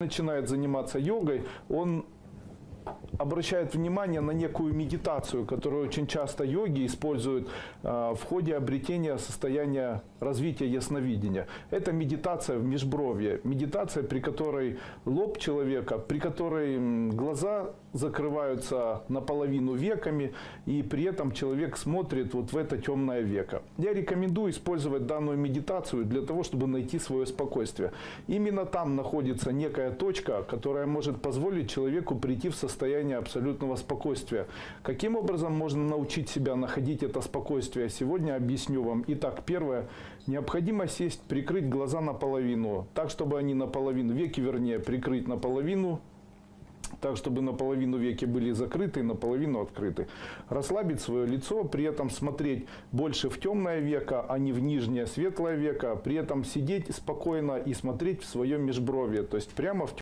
начинает заниматься йогой, он обращает внимание на некую медитацию, которую очень часто йоги используют а, в ходе обретения состояния развития ясновидения. Это медитация в межбровье, медитация, при которой лоб человека, при которой глаза закрываются наполовину веками, и при этом человек смотрит вот в это темное веко. Я рекомендую использовать данную медитацию для того, чтобы найти свое спокойствие. Именно там находится некая точка, которая может позволить человеку прийти в состояние абсолютного спокойствия. Каким образом можно научить себя находить это спокойствие? Сегодня объясню вам. Итак, первое. Необходимо сесть, прикрыть глаза наполовину, так, чтобы они наполовину, веки вернее, прикрыть наполовину, так, чтобы наполовину веки были закрыты, наполовину открыты. Расслабить свое лицо, при этом смотреть больше в темное веко, а не в нижнее светлое веко. При этом сидеть спокойно и смотреть в свое межбровье, то есть прямо в